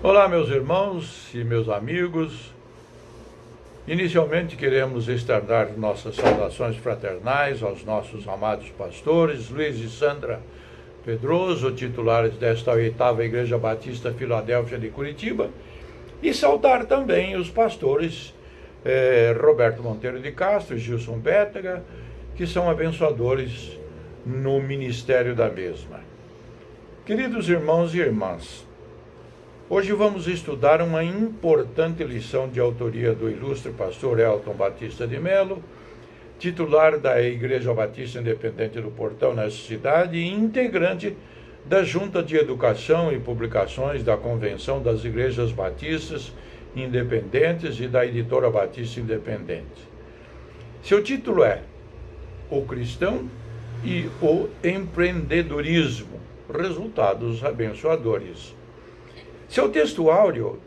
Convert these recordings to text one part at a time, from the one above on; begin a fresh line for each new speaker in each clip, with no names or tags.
Olá, meus irmãos e meus amigos. Inicialmente queremos externar nossas saudações fraternais aos nossos amados pastores, Luiz e Sandra Pedroso, titulares desta oitava Igreja Batista Filadélfia de Curitiba, e saudar também os pastores eh, Roberto Monteiro de Castro e Gilson Bétega, que são abençoadores no ministério da mesma. Queridos irmãos e irmãs, Hoje vamos estudar uma importante lição de autoria do ilustre pastor Elton Batista de Melo, titular da Igreja Batista Independente do Portão nessa cidade e integrante da Junta de Educação e Publicações da Convenção das Igrejas Batistas Independentes e da Editora Batista Independente. Seu título é O Cristão e o Empreendedorismo, resultados abençoadores. Seu texto áureo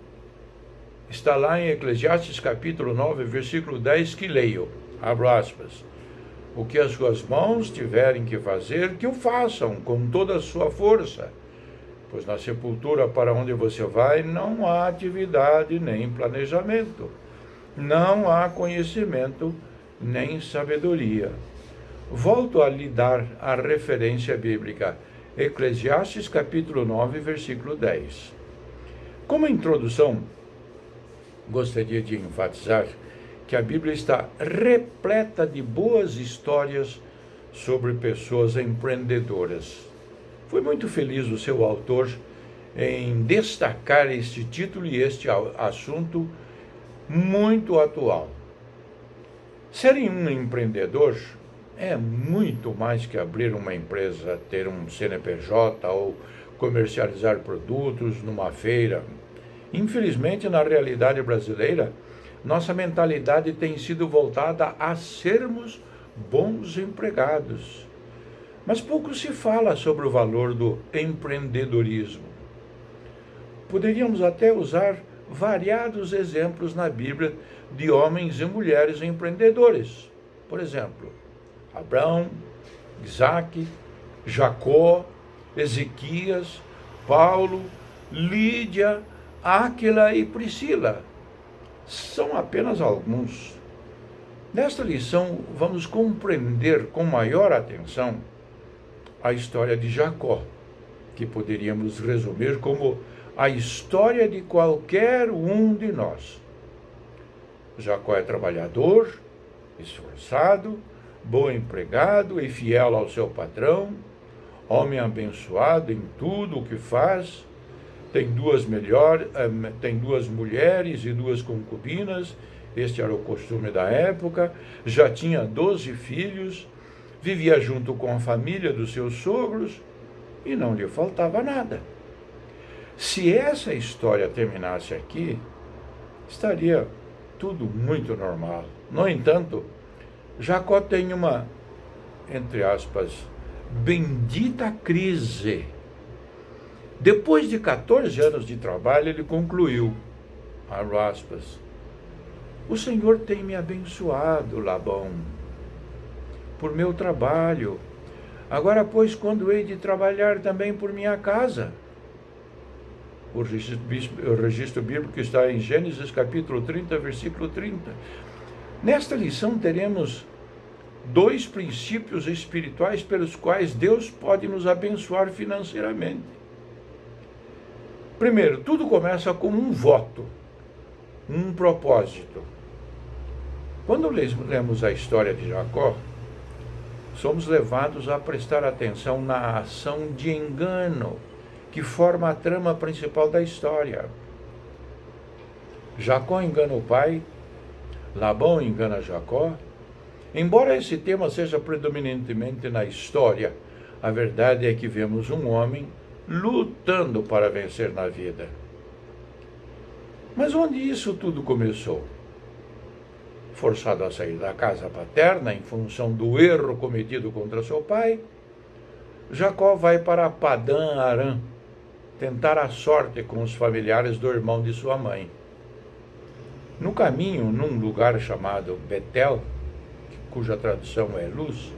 está lá em Eclesiastes capítulo 9, versículo 10, que leio, abro aspas, o que as suas mãos tiverem que fazer, que o façam com toda a sua força, pois na sepultura para onde você vai não há atividade nem planejamento, não há conhecimento nem sabedoria. Volto a lhe dar a referência bíblica, Eclesiastes capítulo 9, versículo 10. Como introdução, gostaria de enfatizar que a Bíblia está repleta de boas histórias sobre pessoas empreendedoras. Foi muito feliz o seu autor em destacar este título e este assunto muito atual. Ser um empreendedor é muito mais que abrir uma empresa, ter um CNPJ ou comercializar produtos numa feira. Infelizmente, na realidade brasileira, nossa mentalidade tem sido voltada a sermos bons empregados. Mas pouco se fala sobre o valor do empreendedorismo. Poderíamos até usar variados exemplos na Bíblia de homens e mulheres empreendedores. Por exemplo, Abraão, Isaac, Jacó, Ezequias, Paulo, Lídia, Áquila e Priscila. São apenas alguns. Nesta lição, vamos compreender com maior atenção a história de Jacó, que poderíamos resumir como a história de qualquer um de nós. Jacó é trabalhador, esforçado, bom empregado e fiel ao seu patrão homem abençoado em tudo o que faz, tem duas, melhor, eh, tem duas mulheres e duas concubinas, este era o costume da época, já tinha doze filhos, vivia junto com a família dos seus sogros e não lhe faltava nada. Se essa história terminasse aqui, estaria tudo muito normal. No entanto, Jacó tem uma, entre aspas, bendita crise. Depois de 14 anos de trabalho, ele concluiu, aspas, o Senhor tem me abençoado, Labão, por meu trabalho. Agora, pois, quando hei de trabalhar também por minha casa? O registro, o registro bíblico está em Gênesis capítulo 30, versículo 30. Nesta lição teremos dois princípios espirituais pelos quais Deus pode nos abençoar financeiramente. Primeiro, tudo começa com um voto, um propósito. Quando lemos a história de Jacó, somos levados a prestar atenção na ação de engano que forma a trama principal da história. Jacó engana o pai, Labão engana Jacó, Embora esse tema seja predominantemente na história, a verdade é que vemos um homem lutando para vencer na vida. Mas onde isso tudo começou? Forçado a sair da casa paterna em função do erro cometido contra seu pai, Jacó vai para Padã Arã tentar a sorte com os familiares do irmão de sua mãe. No caminho, num lugar chamado Betel, cuja tradução é luz,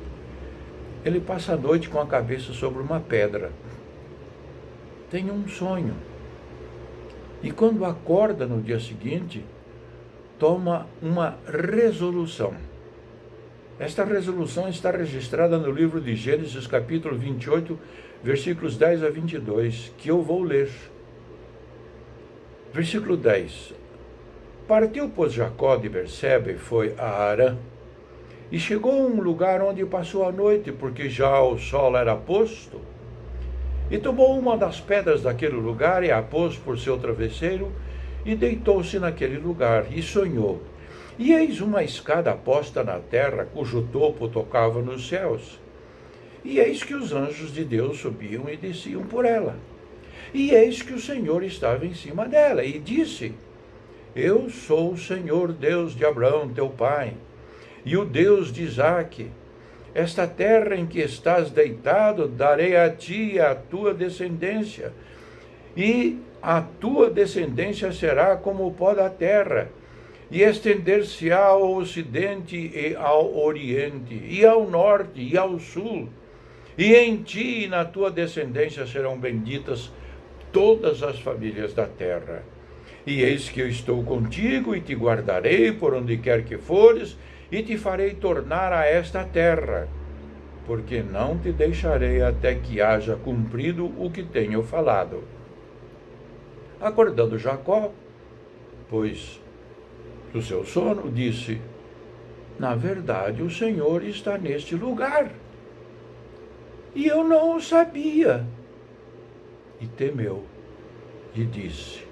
ele passa a noite com a cabeça sobre uma pedra. Tem um sonho. E quando acorda no dia seguinte, toma uma resolução. Esta resolução está registrada no livro de Gênesis, capítulo 28, versículos 10 a 22, que eu vou ler. Versículo 10. Partiu, pois, Jacó de Berseba e foi a Arã. E chegou a um lugar onde passou a noite, porque já o sol era posto. E tomou uma das pedras daquele lugar e a pôs por seu travesseiro, e deitou-se naquele lugar, e sonhou. E eis uma escada posta na terra, cujo topo tocava nos céus. E eis que os anjos de Deus subiam e desciam por ela. E eis que o Senhor estava em cima dela, e disse: Eu sou o Senhor Deus de Abraão, teu pai, e o Deus de Isaque. Esta terra em que estás deitado, darei a ti e à tua descendência, e a tua descendência será como o pó da terra, e estender-se-á ao ocidente e ao oriente, e ao norte e ao sul. E em ti e na tua descendência serão benditas todas as famílias da terra. E eis que eu estou contigo e te guardarei por onde quer que fores, e te farei tornar a esta terra, porque não te deixarei até que haja cumprido o que tenho falado. Acordando Jacó, pois do seu sono, disse: Na verdade, o Senhor está neste lugar. E eu não o sabia. E temeu e disse: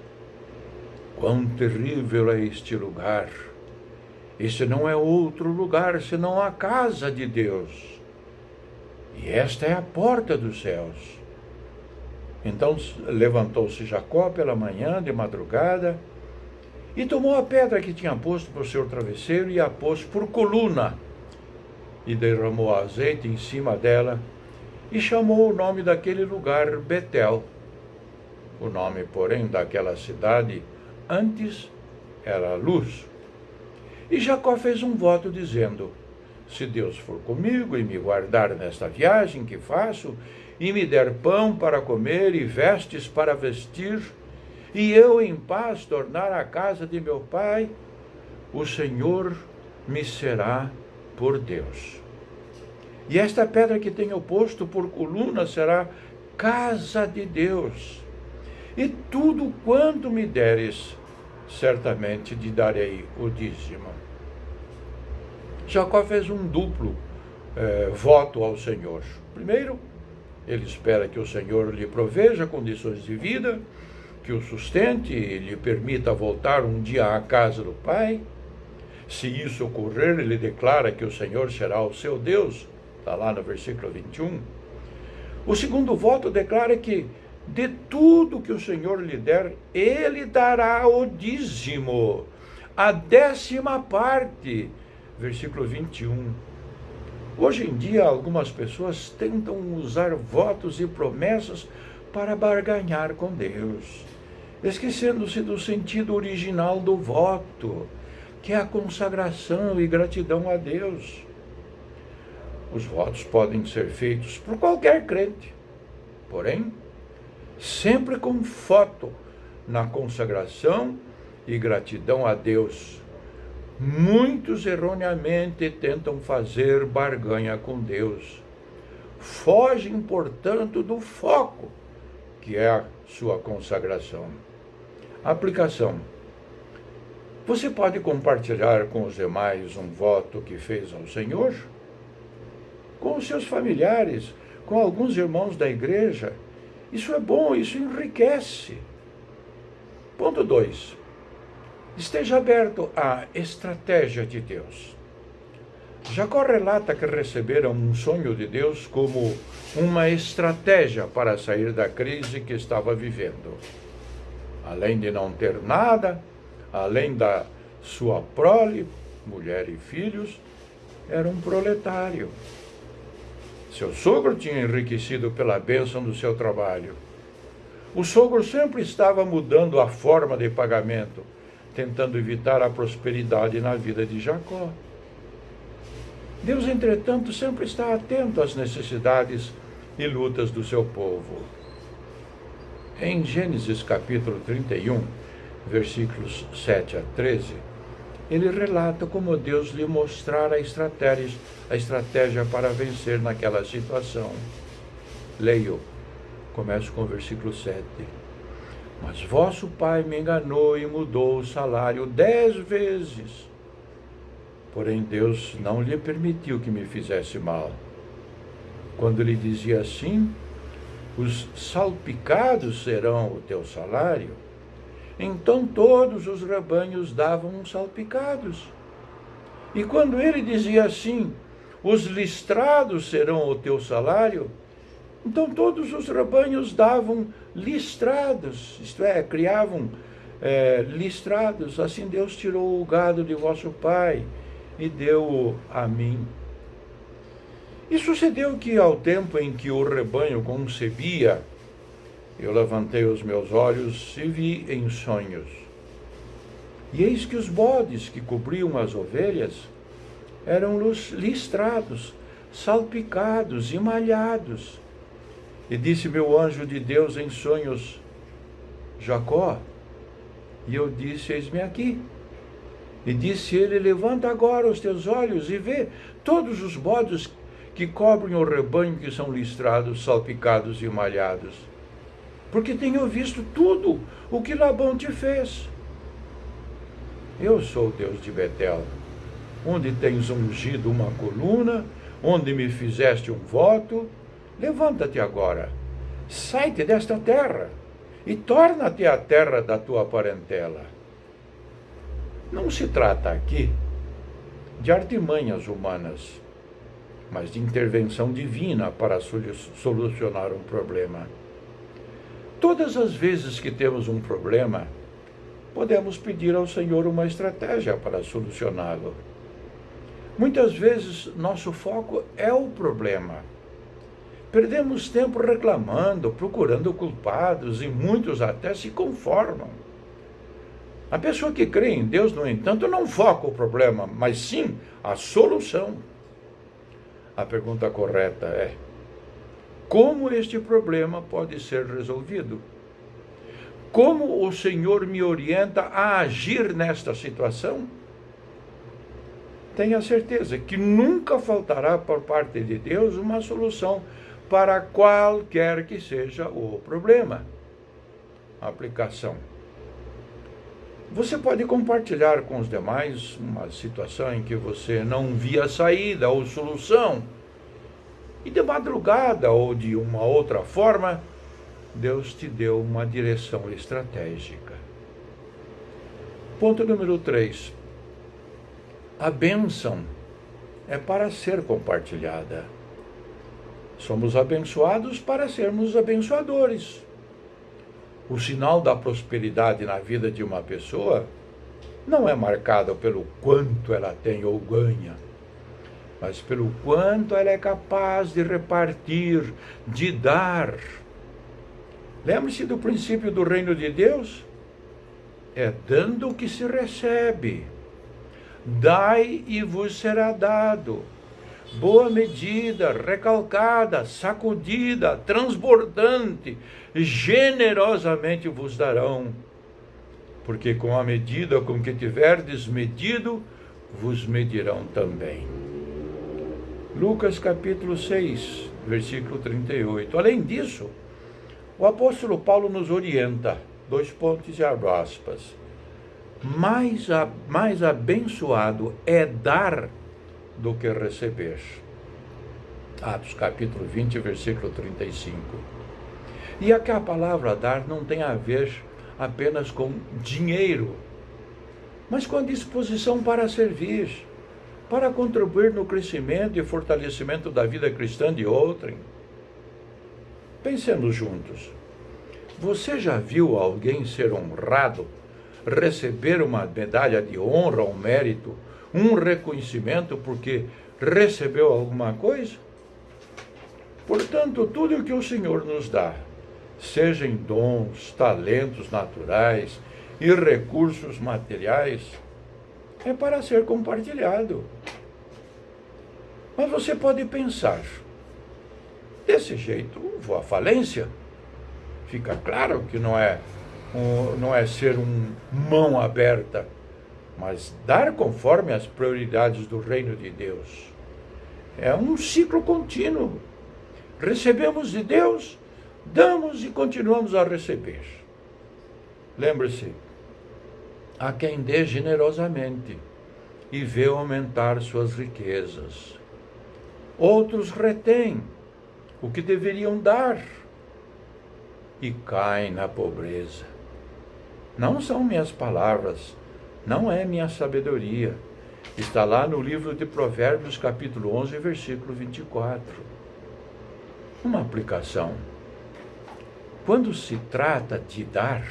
Quão terrível é este lugar! Este não é outro lugar senão a casa de Deus. E esta é a porta dos céus. Então levantou-se Jacó pela manhã, de madrugada, e tomou a pedra que tinha posto por seu travesseiro e a pôs por coluna, e derramou azeite em cima dela, e chamou o nome daquele lugar Betel. O nome, porém, daquela cidade antes era Luz. E Jacó fez um voto dizendo: Se Deus for comigo e me guardar nesta viagem que faço, e me der pão para comer e vestes para vestir, e eu em paz tornar a casa de meu pai, o Senhor me será por Deus. E esta pedra que tenho posto por coluna será casa de Deus. E tudo quanto me deres, certamente te darei o dízimo. Jacó fez um duplo eh, voto ao Senhor. Primeiro, ele espera que o Senhor lhe proveja condições de vida, que o sustente e lhe permita voltar um dia à casa do Pai. Se isso ocorrer, ele declara que o Senhor será o seu Deus, está lá no versículo 21. O segundo voto declara que de tudo que o Senhor lhe der, ele dará o dízimo, a décima parte. Versículo 21. Hoje em dia, algumas pessoas tentam usar votos e promessas para barganhar com Deus, esquecendo-se do sentido original do voto, que é a consagração e gratidão a Deus. Os votos podem ser feitos por qualquer crente, porém, sempre com foto na consagração e gratidão a Deus. Muitos erroneamente tentam fazer barganha com Deus. Fogem, portanto, do foco, que é a sua consagração. Aplicação. Você pode compartilhar com os demais um voto que fez ao Senhor? Com os seus familiares, com alguns irmãos da igreja, isso é bom, isso enriquece. Ponto 2. Esteja aberto à estratégia de Deus. Jacó relata que receberam um sonho de Deus como uma estratégia para sair da crise que estava vivendo. Além de não ter nada, além da sua prole, mulher e filhos, era um proletário. Seu sogro tinha enriquecido pela bênção do seu trabalho. O sogro sempre estava mudando a forma de pagamento, tentando evitar a prosperidade na vida de Jacó. Deus, entretanto, sempre está atento às necessidades e lutas do seu povo. Em Gênesis capítulo 31, versículos 7 a 13, ele relata como Deus lhe mostrara a estratégia, a estratégia para vencer naquela situação. Leio, começo com o versículo 7. Mas vosso pai me enganou e mudou o salário dez vezes. Porém, Deus não lhe permitiu que me fizesse mal. Quando lhe dizia assim, os salpicados serão o teu salário, então todos os rebanhos davam salpicados. E quando ele dizia assim, os listrados serão o teu salário, então todos os rebanhos davam listrados, isto é, criavam é, listrados. Assim Deus tirou o gado de vosso pai e deu-o a mim. E sucedeu que, ao tempo em que o rebanho concebia, eu levantei os meus olhos e vi em sonhos. E eis que os bodes que cobriam as ovelhas eram listrados, salpicados e malhados. E disse meu anjo de Deus em sonhos, Jacó. E eu disse, eis-me aqui. E disse ele, levanta agora os teus olhos e vê todos os bodes que cobrem o rebanho que são listrados, salpicados e malhados. Porque tenho visto tudo o que Labão te fez. Eu sou o Deus de Betel, onde tens ungido uma coluna, onde me fizeste um voto. Levanta-te agora, sai-te desta terra e torna-te a terra da tua parentela. Não se trata aqui de artimanhas humanas mas de intervenção divina para solucionar um problema. Todas as vezes que temos um problema, podemos pedir ao Senhor uma estratégia para solucioná-lo. Muitas vezes nosso foco é o problema. Perdemos tempo reclamando, procurando culpados e muitos até se conformam. A pessoa que crê em Deus, no entanto, não foca o problema, mas sim a solução. A pergunta correta é: como este problema pode ser resolvido? Como o Senhor me orienta a agir nesta situação? Tenha certeza que nunca faltará por parte de Deus uma solução para qualquer que seja o problema. Aplicação. Você pode compartilhar com os demais uma situação em que você não via saída ou solução. E de madrugada ou de uma outra forma, Deus te deu uma direção estratégica. Ponto número 3. A bênção é para ser compartilhada. Somos abençoados para sermos abençoadores o sinal da prosperidade na vida de uma pessoa não é marcado pelo quanto ela tem ou ganha, mas pelo quanto ela é capaz de repartir, de dar. Lembre-se do princípio do reino de Deus? É dando que se recebe. Dai e vos será dado boa medida, recalcada, sacudida, transbordante, generosamente vos darão. Porque com a medida com que tiverdes medido, vos medirão também. Lucas capítulo 6, versículo 38. Além disso, o apóstolo Paulo nos orienta, dois pontos e aspas. Mais, a, mais abençoado é dar do que receber. Atos capítulo 20, versículo 35. E aqui a palavra dar não tem a ver apenas com dinheiro, mas com a disposição para servir, para contribuir no crescimento e fortalecimento da vida cristã de outrem. Pensemos juntos. Você já viu alguém ser honrado, receber uma medalha de honra ou mérito um reconhecimento porque recebeu alguma coisa? Portanto, tudo o que o Senhor nos dá, seja em dons, talentos naturais e recursos materiais, é para ser compartilhado. Mas você pode pensar, desse jeito vou à falência, Fica claro que não é, um, não é ser um mão aberta, mas dar conforme as prioridades do reino de Deus. É um ciclo contínuo. Recebemos de Deus, damos e continuamos a receber. Lembre-se, há quem dê generosamente e vê aumentar suas riquezas. Outros retêm o que deveriam dar e caem na pobreza. Não são minhas palavras, não é minha sabedoria. Está lá no livro de Provérbios, capítulo 11, versículo 24. Uma aplicação. Quando se trata de dar,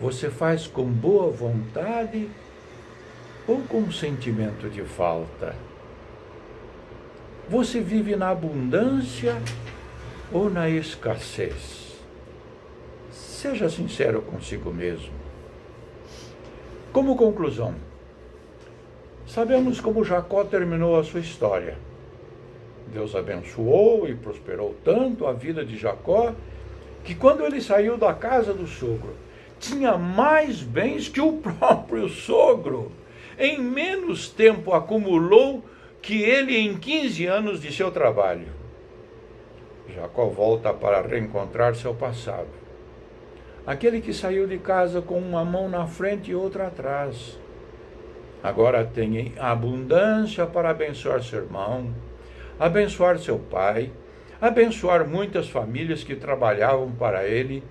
você faz com boa vontade ou com sentimento de falta? Você vive na abundância ou na escassez? Seja sincero consigo mesmo. Como conclusão, sabemos como Jacó terminou a sua história. Deus abençoou e prosperou tanto a vida de Jacó que quando ele saiu da casa do sogro, tinha mais bens que o próprio sogro. Em menos tempo acumulou que ele em 15 anos de seu trabalho. Jacó volta para reencontrar seu passado. Aquele que saiu de casa com uma mão na frente e outra atrás. Agora tem abundância para abençoar seu irmão, abençoar seu pai, abençoar muitas famílias que trabalhavam para ele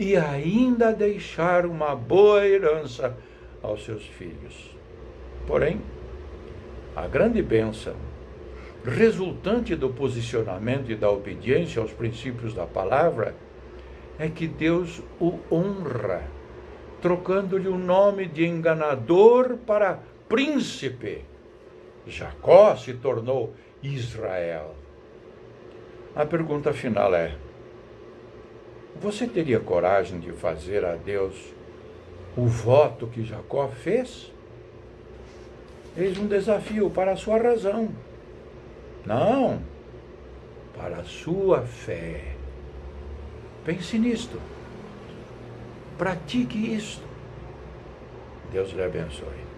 e ainda deixar uma boa herança aos seus filhos. Porém, a grande bênção resultante do posicionamento e da obediência aos princípios da palavra é que Deus o honra, trocando-lhe o nome de enganador para príncipe. Jacó se tornou Israel. A pergunta final é: você teria coragem de fazer a Deus o voto que Jacó fez? Eis um desafio para a sua razão. Não, para a sua fé. Pense nisto. Pratique isto. Deus lhe abençoe.